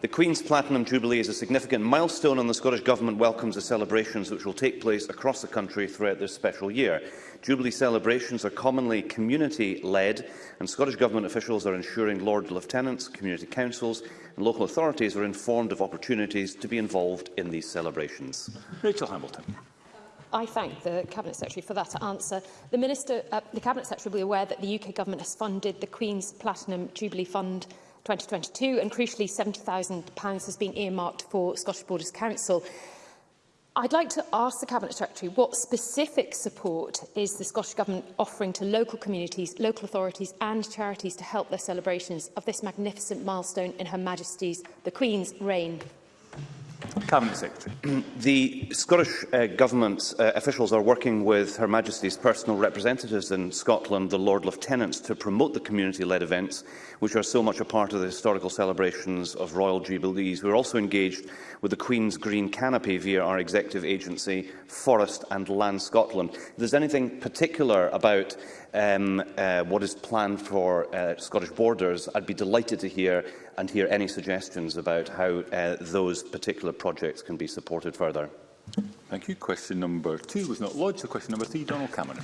The Queen's Platinum Jubilee is a significant milestone and the Scottish Government welcomes the celebrations which will take place across the country throughout this special year. Jubilee celebrations are commonly community-led and Scottish Government officials are ensuring Lord Lieutenants, community councils and local authorities are informed of opportunities to be involved in these celebrations. Rachel Hamilton. I thank the Cabinet Secretary for that answer. The, Minister, uh, the Cabinet Secretary will be aware that the UK Government has funded the Queen's Platinum Jubilee Fund 2022 and crucially £70,000 has been earmarked for Scottish Borders Council. I'd like to ask the Cabinet Secretary what specific support is the Scottish Government offering to local communities, local authorities and charities to help their celebrations of this magnificent milestone in Her Majesty's, the Queen's, reign Cabinet Secretary. The Scottish uh, Government's uh, officials are working with Her Majesty's personal representatives in Scotland, the Lord Lieutenants, to promote the community-led events, which are so much a part of the historical celebrations of Royal Jubilees. We're also engaged with the Queen's Green Canopy via our executive agency, Forest and Land Scotland. If there's anything particular about um, uh, what is planned for uh, Scottish borders, I'd be delighted to hear and hear any suggestions about how uh, those particular projects can be supported further. Thank you. Question number two was not lodged. So question number three, Donald Cameron.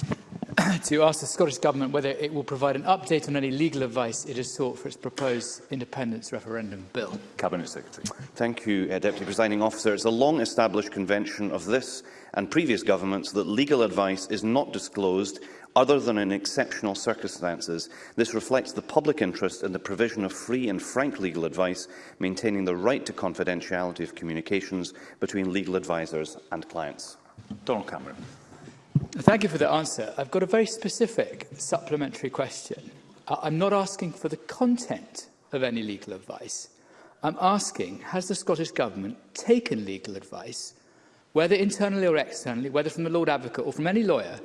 to ask the Scottish Government whether it will provide an update on any legal advice it has sought for its proposed independence referendum bill. Cabinet Secretary. Thank you, uh, Deputy Presiding Officer. It's a long-established convention of this and previous governments that legal advice is not disclosed other than in exceptional circumstances. This reflects the public interest in the provision of free and frank legal advice, maintaining the right to confidentiality of communications between legal advisers and clients. Donald Cameron. Thank you for the answer. I've got a very specific supplementary question. I'm not asking for the content of any legal advice. I'm asking, has the Scottish Government taken legal advice whether internally or externally, whether from the Lord Advocate or from any lawyer,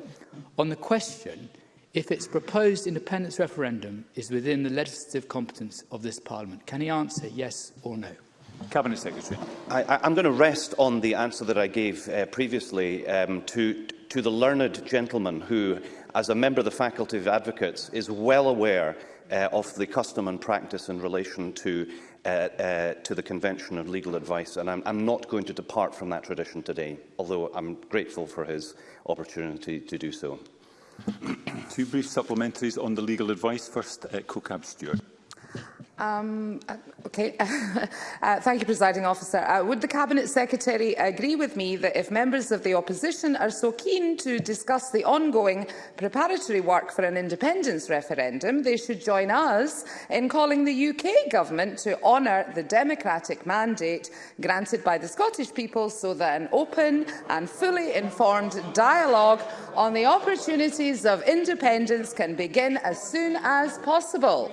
on the question if its proposed independence referendum is within the legislative competence of this Parliament. Can he answer yes or no? Cabinet Secretary. I, I'm going to rest on the answer that I gave uh, previously um, to, to the learned gentleman who, as a member of the Faculty of Advocates, is well aware uh, of the custom and practice in relation to uh, uh, to the Convention of Legal Advice, and I'm, I'm not going to depart from that tradition today, although I'm grateful for his opportunity to do so. Two brief supplementaries on the legal advice. First, uh, Kokab Stewart. Um, okay. uh, thank you, Presiding Officer. Uh, would the Cabinet Secretary agree with me that if members of the opposition are so keen to discuss the ongoing preparatory work for an independence referendum, they should join us in calling the UK government to honour the democratic mandate granted by the Scottish people so that an open and fully informed dialogue on the opportunities of independence can begin as soon as possible?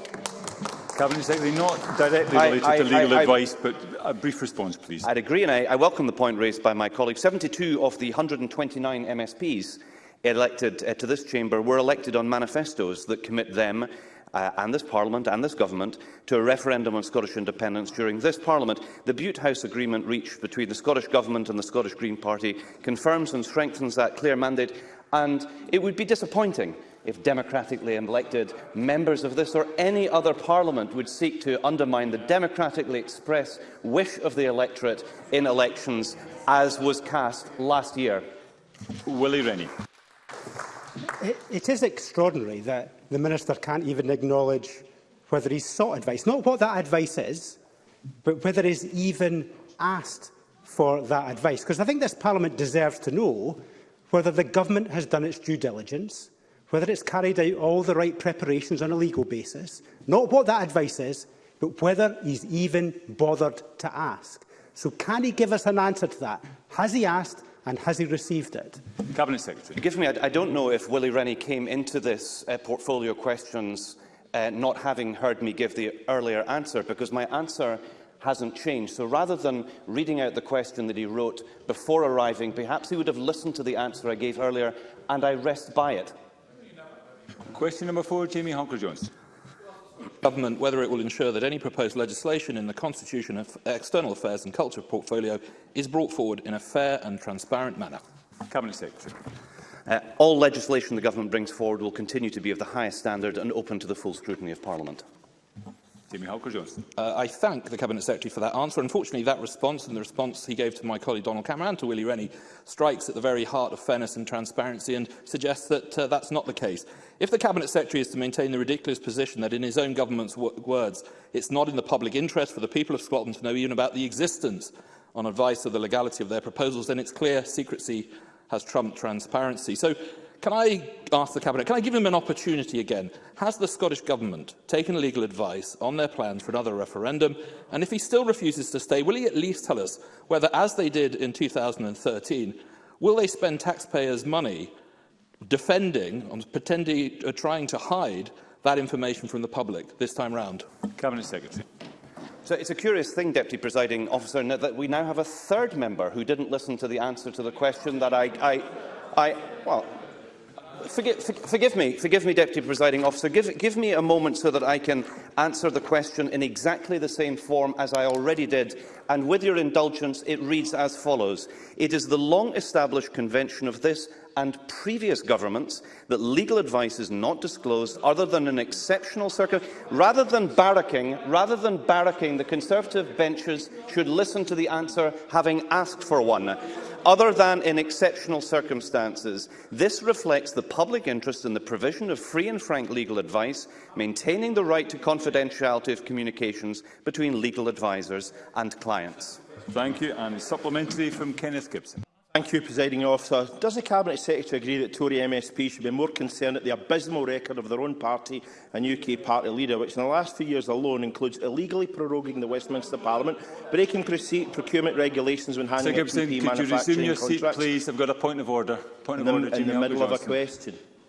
Cabinet Secretary, not directly related I, I, to legal I, advice, but a brief response, please. I'd agree, and I, welcome the point raised by my colleague. 72 of the 129 MSPs elected uh, to this chamber were elected on manifestos that commit them uh, and this Parliament and this Government to a referendum on Scottish independence during this Parliament. The Butte House Agreement reached between the Scottish Government and the Scottish Green Party confirms and strengthens that clear mandate and it would be disappointing if democratically elected members of this or any other parliament would seek to undermine the democratically expressed wish of the electorate in elections, as was cast last year. Willie Rennie. It, it is extraordinary that the Minister can't even acknowledge whether he's sought advice. Not what that advice is, but whether he's even asked for that advice. Because I think this Parliament deserves to know whether the government has done its due diligence, whether it's carried out all the right preparations on a legal basis, not what that advice is, but whether he's even bothered to ask. So can he give us an answer to that? Has he asked and has he received it? Cabinet Secretary. Give me, I, I don't know if Willie Rennie came into this uh, portfolio questions uh, not having heard me give the earlier answer, because my answer hasn't changed. So rather than reading out the question that he wrote before arriving, perhaps he would have listened to the answer I gave earlier, and I rest by it. Question number four, Jamie Honker-Jones. Government whether it will ensure that any proposed legislation in the Constitution, of External Affairs and Culture portfolio is brought forward in a fair and transparent manner. Cabinet Secretary. Uh, all legislation the Government brings forward will continue to be of the highest standard and open to the full scrutiny of Parliament. Jamie Halker-Johnson. Uh, I thank the Cabinet Secretary for that answer. Unfortunately, that response and the response he gave to my colleague Donald Cameron and to Willie Rennie strikes at the very heart of fairness and transparency and suggests that uh, that's not the case. If the Cabinet Secretary is to maintain the ridiculous position that, in his own government's words, it's not in the public interest for the people of Scotland to know even about the existence on advice of the legality of their proposals, then it's clear secrecy has trumped transparency. So Can I ask the Cabinet, can I give them an opportunity again? Has the Scottish Government taken legal advice on their plans for another referendum? And if he still refuses to stay, will he at least tell us whether, as they did in 2013, will they spend taxpayers' money defending, on um, pretending, or uh, trying to hide that information from the public this time round? Cabinet Secretary. So it's a curious thing, Deputy Presiding Officer, that we now have a third member who didn't listen to the answer to the question that I... I, I well, forgive, forgive me, forgive me, Deputy Presiding Officer. Give, give me a moment so that I can answer the question in exactly the same form as I already did. And with your indulgence, it reads as follows. It is the long-established convention of this and previous governments that legal advice is not disclosed other than an exceptional circumstance. Rather than barracking, rather than barracking, the Conservative benches should listen to the answer having asked for one other than in exceptional circumstances. This reflects the public interest in the provision of free and frank legal advice, maintaining the right to confidentiality of communications between legal advisers and clients. Thank you. And supplementary from Kenneth Gibson. Thank you, Presiding Officer. Does the Cabinet Secretary agree that Tory MSP should be more concerned at the abysmal record of their own party and UK party leader, which in the last few years alone includes illegally proroguing the Westminster Parliament, breaking procurement regulations when handing Sir Gibson, could manufacturing you resume your seat, please? I've got a point of order. Point of in order, in the middle of a question.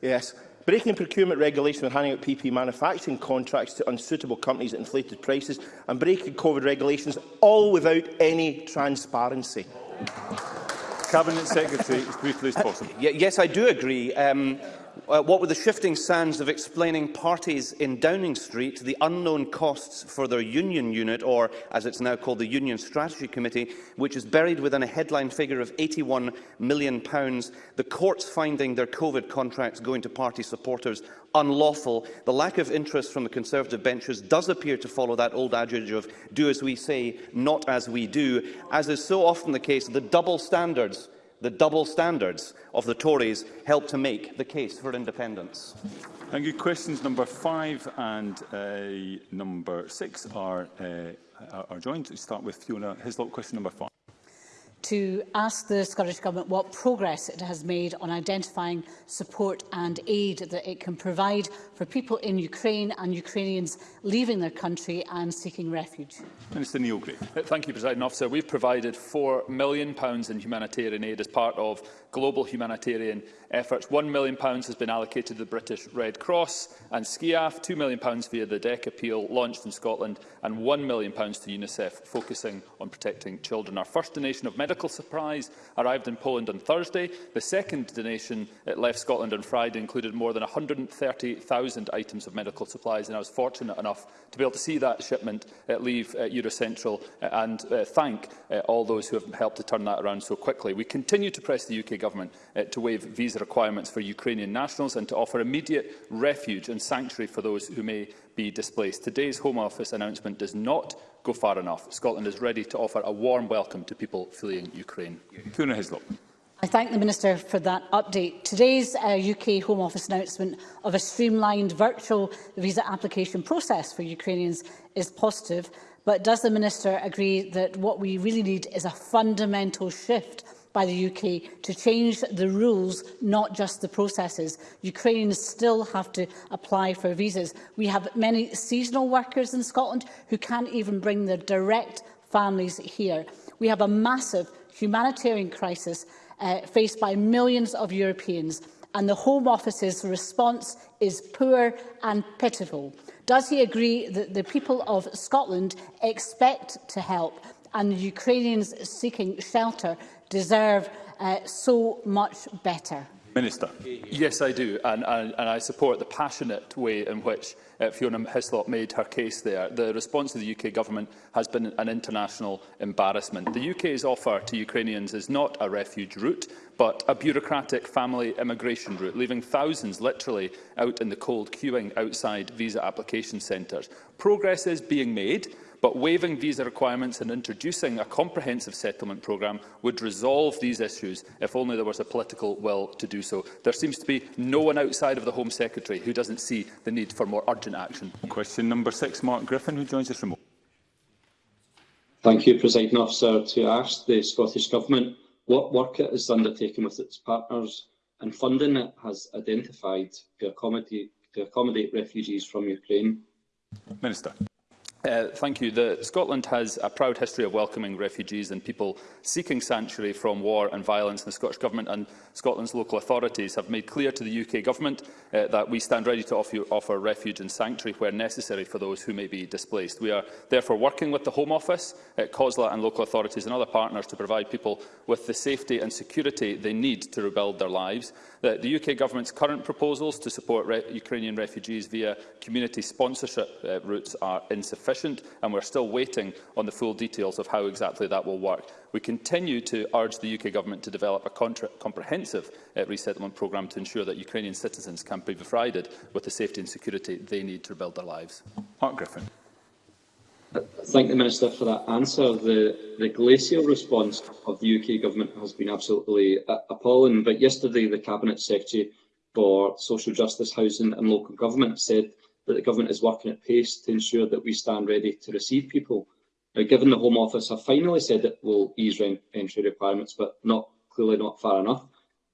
Yes. Breaking procurement regulation and handing out PP manufacturing contracts to unsuitable companies at inflated prices and breaking COVID regulations, all without any transparency. Cabinet Secretary as briefly as uh, possible. yes, I do agree. Um, uh, what were the shifting sands of explaining parties in Downing Street the unknown costs for their union unit, or as it's now called, the Union Strategy Committee, which is buried within a headline figure of £81 million, the courts finding their COVID contracts going to party supporters unlawful, the lack of interest from the Conservative benches does appear to follow that old adage of do as we say, not as we do, as is so often the case, the double standards The double standards of the Tories help to make the case for independence. Thank you. Questions number five and uh, number six are, uh, are joined. We start with Fiona Hislop, question number five to ask the Scottish Government what progress it has made on identifying support and aid that it can provide for people in Ukraine and Ukrainians leaving their country and seeking refuge. Minister Neil Gray. Uh, thank you, President Officer. We've provided £4 million in humanitarian aid as part of global humanitarian efforts. £1 million has been allocated to the British Red Cross and SCIAF, £2 million via the DEC appeal launched in Scotland and £1 million to UNICEF, focusing on protecting children. Our first donation of medical medical supplies arrived in Poland on Thursday. The second donation it left Scotland on Friday included more than 130,000 items of medical supplies, and I was fortunate enough to be able to see that shipment uh, leave uh, Eurocentral uh, and uh, thank uh, all those who have helped to turn that around so quickly. We continue to press the UK Government uh, to waive visa requirements for Ukrainian nationals and to offer immediate refuge and sanctuary for those who may be displaced. Today's Home Office announcement does not go far enough. Scotland is ready to offer a warm welcome to people fleeing Ukraine. Fiona Hislop. I thank the Minister for that update. Today's uh, UK Home Office announcement of a streamlined virtual visa application process for Ukrainians is positive, but does the Minister agree that what we really need is a fundamental shift by the UK to change the rules, not just the processes. Ukrainians still have to apply for visas. We have many seasonal workers in Scotland who can't even bring their direct families here. We have a massive humanitarian crisis uh, faced by millions of Europeans and the Home Office's response is poor and pitiful. Does he agree that the people of Scotland expect to help and the Ukrainians seeking shelter deserve uh, so much better. Minister. Yes, I do, and, and, and I support the passionate way in which uh, Fiona Hislop made her case there. The response of the UK government has been an international embarrassment. The UK's offer to Ukrainians is not a refuge route, but a bureaucratic family immigration route, leaving thousands literally out in the cold queuing outside visa application centres. Progress is being made, but waiving visa requirements and introducing a comprehensive settlement programme would resolve these issues if only there was a political will to do so. There seems to be no one outside of the Home Secretary who doesn't see the need for more urgent action. Question number six, Mark Griffin, who joins us from. Thank you, President Officer, to ask the Scottish Government what work it has undertaken with its partners and funding it has identified to accommodate, to accommodate refugees from Ukraine. Minister. Uh, thank you. The, Scotland has a proud history of welcoming refugees and people seeking sanctuary from war and violence. The Scottish Government and Scotland's local authorities have made clear to the UK Government uh, that we stand ready to offer, offer refuge and sanctuary where necessary for those who may be displaced. We are therefore working with the Home Office, uh, COSLA and local authorities and other partners to provide people with the safety and security they need to rebuild their lives. The, the UK Government's current proposals to support re Ukrainian refugees via community sponsorship uh, routes are insufficient sufficient, and we're still waiting on the full details of how exactly that will work. We continue to urge the UK Government to develop a comprehensive uh, resettlement programme to ensure that Ukrainian citizens can be provided with the safety and security they need to rebuild their lives. Mark Griffin. I thank the Minister for that answer. The, the glacial response of the UK Government has been absolutely uh, appalling, but yesterday the Cabinet Secretary for Social Justice, Housing and Local Government said but the government is working at pace to ensure that we stand ready to receive people. Now, given the Home Office have finally said it will ease entry requirements, but not clearly not far enough,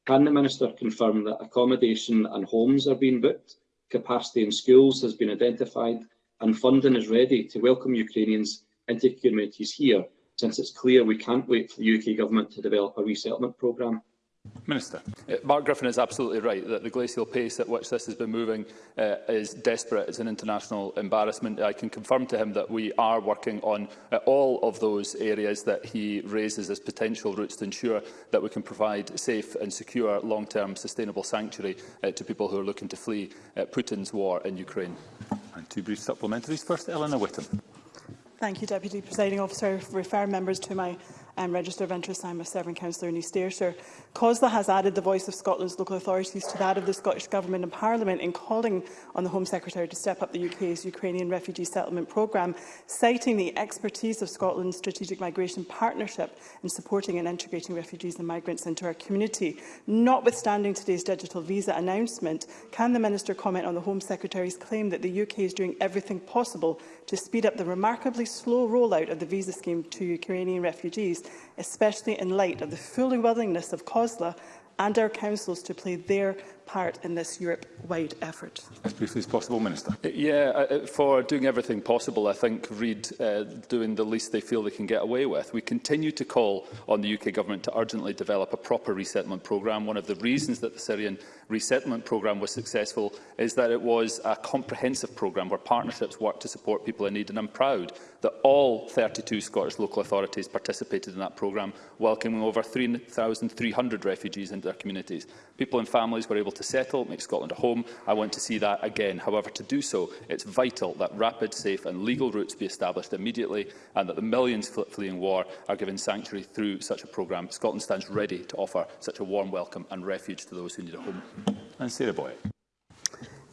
can the Minister confirm that accommodation and homes are being booked, capacity in schools has been identified, and funding is ready to welcome Ukrainians into communities here, since it's clear we can't wait for the UK Government to develop a resettlement programme? Minister. Uh, Mark Griffin is absolutely right that the glacial pace at which this has been moving uh, is desperate. It's an international embarrassment. I can confirm to him that we are working on uh, all of those areas that he raises as potential routes to ensure that we can provide safe and secure long-term sustainable sanctuary uh, to people who are looking to flee uh, Putin's war in Ukraine. And two brief supplementaries. First, Eleanor Whittam. Thank you, Deputy Presiding Officer. I refer members to my um, Register of Interest. I'm a serving councillor in East Ayrshire. COSLA has added the voice of Scotland's local authorities to that of the Scottish Government and Parliament in calling on the Home Secretary to step up the UK's Ukrainian refugee settlement programme, citing the expertise of Scotland's strategic migration partnership in supporting and integrating refugees and migrants into our community. Notwithstanding today's digital visa announcement, can the Minister comment on the Home Secretary's claim that the UK is doing everything possible to speed up the remarkably slow rollout of the visa scheme to Ukrainian refugees especially in light of the full willingness of COSLA and our councils to play their part in this Europe-wide effort? As briefly as possible, Minister. Uh, yeah, uh, uh, for doing everything possible, I think Reid uh, doing the least they feel they can get away with. We continue to call on the UK Government to urgently develop a proper resettlement programme. One of the reasons that the Syrian resettlement programme was successful is that it was a comprehensive programme where partnerships worked to support people in need, and I'm proud that all 32 Scottish local authorities participated in that programme, welcoming over 3,300 refugees into their communities. People and families were able to settle, make Scotland a home. I want to see that again. However, to do so, it's vital that rapid, safe and legal routes be established immediately and that the millions fleeing war are given sanctuary through such a programme. Scotland stands ready to offer such a warm welcome and refuge to those who need a home. And Sarah Boyd.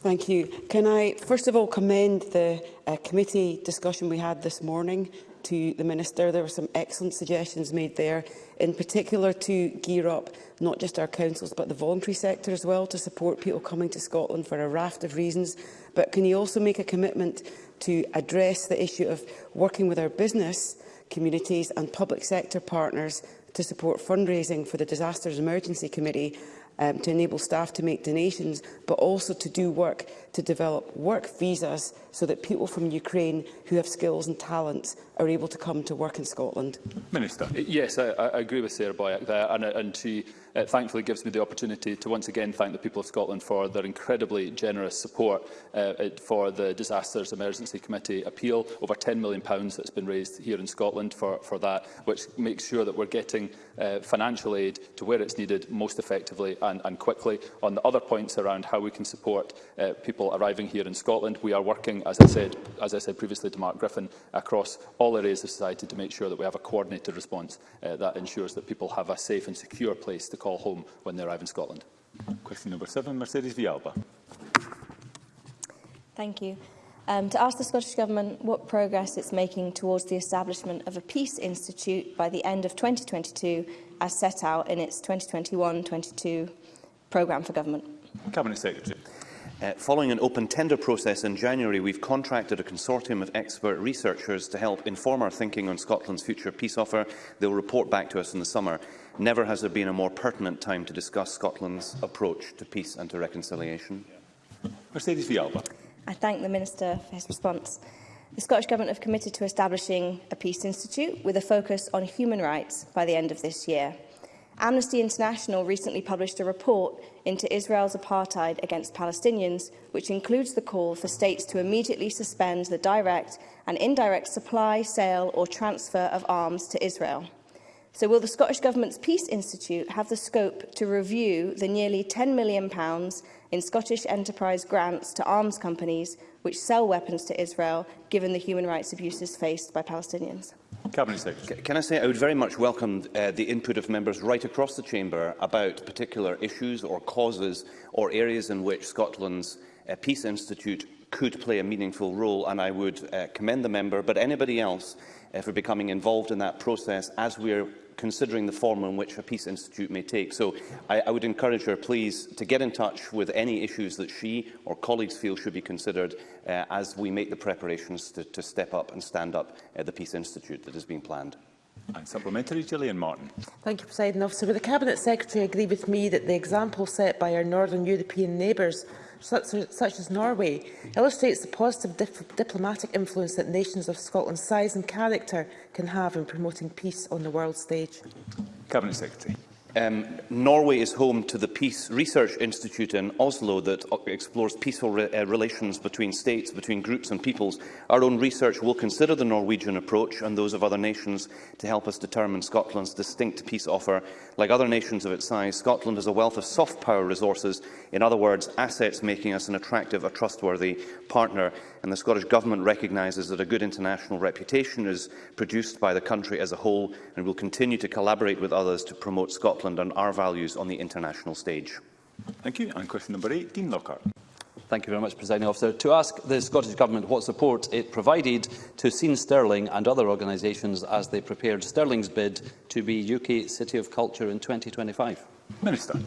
Thank you. Can I first of all commend the uh, committee discussion we had this morning to the Minister. There were some excellent suggestions made there, in particular to gear up not just our councils but the voluntary sector as well to support people coming to Scotland for a raft of reasons. But can you also make a commitment to address the issue of working with our business communities and public sector partners to support fundraising for the Disasters Emergency Committee um, to enable staff to make donations, but also to do work to develop work visas so that people from Ukraine who have skills and talents are able to come to work in Scotland? Minister. Yes, I, I agree with Sarah Boyack there, and, uh, and she uh, thankfully gives me the opportunity to once again thank the people of Scotland for their incredibly generous support uh, uh for the Disasters Emergency Committee appeal. Over £10 million that's been raised here in Scotland for, for that, which makes sure that we're getting uh, financial aid to where it's needed most effectively and, and quickly. On the other points around how we can support uh, people people arriving here in Scotland. We are working, as I said, as I said previously to Mark Griffin, across all areas of society to make sure that we have a coordinated response uh, that ensures that people have a safe and secure place to call home when they arrive in Scotland. Question number seven, Mercedes Vialba. Thank you. Um, to ask the Scottish Government what progress it's making towards the establishment of a Peace Institute by the end of 2022 as set out in its 2021-22 programme for government. Cabinet Secretary. Uh, following an open tender process in January, we've contracted a consortium of expert researchers to help inform our thinking on Scotland's future peace offer. They'll report back to us in the summer. Never has there been a more pertinent time to discuss Scotland's approach to peace and to reconciliation. Mercedes Villalba. I thank the Minister for his response. The Scottish Government have committed to establishing a Peace Institute with a focus on human rights by the end of this year. Amnesty International recently published a report into Israel's apartheid against Palestinians, which includes the call for states to immediately suspend the direct and indirect supply, sale or transfer of arms to Israel. So will the Scottish Government's Peace Institute have the scope to review the nearly £10 million in Scottish enterprise grants to arms companies which sell weapons to Israel, given the human rights abuses faced by Palestinians? Cabinet Secretary. Can I say I would very much welcome uh, the input of members right across the chamber about particular issues or causes or areas in which Scotland's uh, Peace Institute could play a meaningful role, and I would uh, commend the member, but anybody else, uh, for becoming involved in that process as we're considering the form in which a Peace Institute may take. So I, I would encourage her, please, to get in touch with any issues that she or colleagues feel should be considered uh, as we make the preparations to, to step up and stand up uh, the Peace Institute that is being planned. And supplementary, Gillian Martin. Thank you, President Officer. Will the Cabinet Secretary agree with me that the example set by our northern European neighbours such, such as Norway, illustrates the positive dip diplomatic influence that nations of Scotland's size and character can have in promoting peace on the world stage. Cabinet Secretary. Um, Norway is home to the Peace Research Institute in Oslo that uh, explores peaceful re uh, relations between states, between groups and peoples. Our own research will consider the Norwegian approach and those of other nations to help us determine Scotland's distinct peace offer. Like other nations of its size, Scotland has a wealth of soft power resources, in other words, assets making us an attractive, a trustworthy partner. And the Scottish Government recognises that a good international reputation is produced by the country as a whole and will continue to collaborate with others to promote Scotland Scotland and our values on the international stage. Thank you. And question number eight, Dean Lockhart. Thank you very much, Presiding Officer. To ask the Scottish Government what support it provided to Scene Sterling and other organisations as they prepared Sterling's bid to be UK City of Culture in 2025. Minister.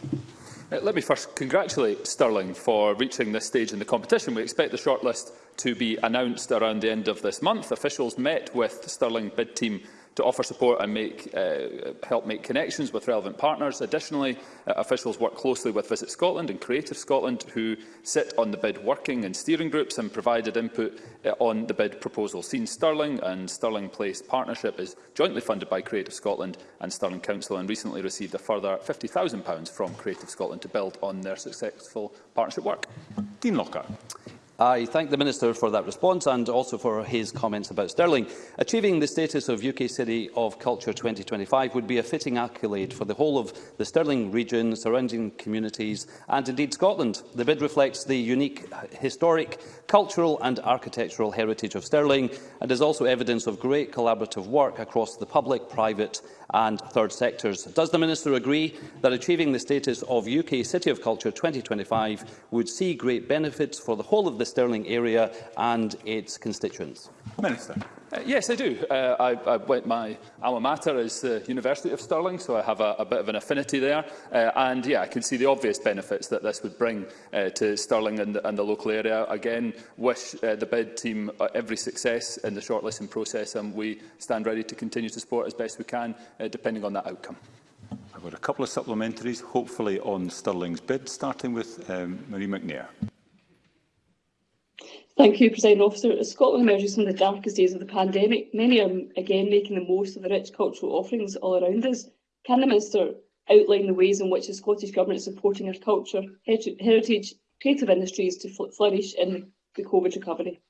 Uh, let me first congratulate Sterling for reaching this stage in the competition. We expect the shortlist to be announced around the end of this month. Officials met with the Sterling bid team to offer support and make, uh, help make connections with relevant partners. Additionally, uh, officials work closely with Visit Scotland and Creative Scotland, who sit on the bid working and steering groups and provided input uh, on the bid proposal. Seen Stirling and Stirling Place partnership is jointly funded by Creative Scotland and Stirling Council and recently received a further £50,000 from Creative Scotland to build on their successful partnership work. Dean Lockhart. I thank the Minister for that response and also for his comments about Stirling. Achieving the status of UK City of Culture 2025 would be a fitting accolade for the whole of the Stirling region, surrounding communities and indeed Scotland. The bid reflects the unique historic, cultural and architectural heritage of Stirling and is also evidence of great collaborative work across the public, private and third sectors. Does the Minister agree that achieving the status of UK City of Culture 2025 would see great benefits for the whole of the Stirling area and its constituents? Minister. Uh, yes, I do. Uh, I, I went, my alma mater is the University of Stirling, so I have a, a bit of an affinity there. Uh, and yeah, I can see the obvious benefits that this would bring uh, to Stirling and, and the local area. Again, wish uh, the bid team uh, every success in the shortlisting process, and we stand ready to continue to support as best we can, uh, depending on that outcome. I've got a couple of supplementaries, hopefully on Stirling's bid, starting with um, Marie McNair. Thank you, President Officer. Scotland emerges from the darkest days of the pandemic. Many are again making the most of the rich cultural offerings all around us. Can the Minister outline the ways in which the Scottish Government is supporting our culture, heritage, creative industries to flourish in the COVID recovery?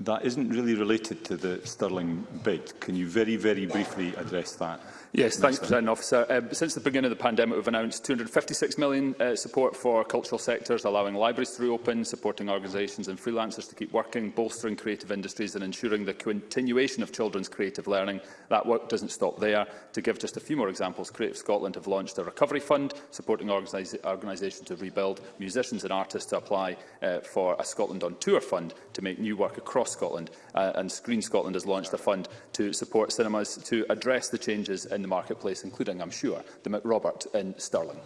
That isn't really related to the Stirling bid. Can you very, very briefly address that? Yes, thanks, President Officer. Uh, since the beginning of the pandemic, we've announced £256 million uh, support for cultural sectors, allowing libraries to reopen, supporting organisations and freelancers to keep working, bolstering creative industries and ensuring the continuation of children's creative learning. That work doesn't stop there. To give just a few more examples, Creative Scotland have launched a recovery fund, supporting organisations to rebuild, musicians and artists to apply uh, for a Scotland on Tour fund to make new work across Scotland, uh, and Screen Scotland has launched a fund to support cinemas to address the changes in the marketplace, including, I'm sure, the McRobert in Stirling.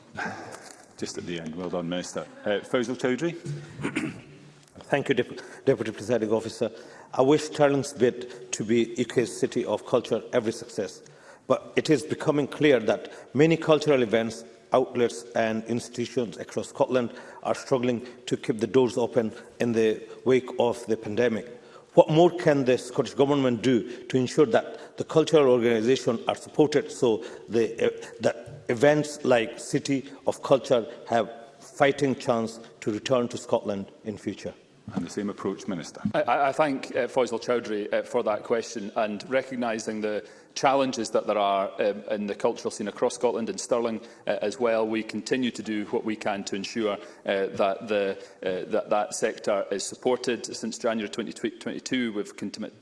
Just at the end. Well done, Minister. Uh, Faisal Chowdhury. Thank you, Dep Deputy Presiding Officer. I wish Stirling's bid to be UK's City of Culture every success, but it is becoming clear that many cultural events outlets and institutions across Scotland are struggling to keep the doors open in the wake of the pandemic. What more can the Scottish Government do to ensure that the cultural organisations are supported so the, uh, that events like City of Culture have fighting chance to return to Scotland in future? And the same approach, Minister. I, I thank uh, Faisal Chowdhury uh, for that question and recognising the challenges that there are um, in the cultural scene across Scotland and Stirling uh, as well, we continue to do what we can to ensure uh, that, the, uh, that that sector is supported. Since January 2022, we've committed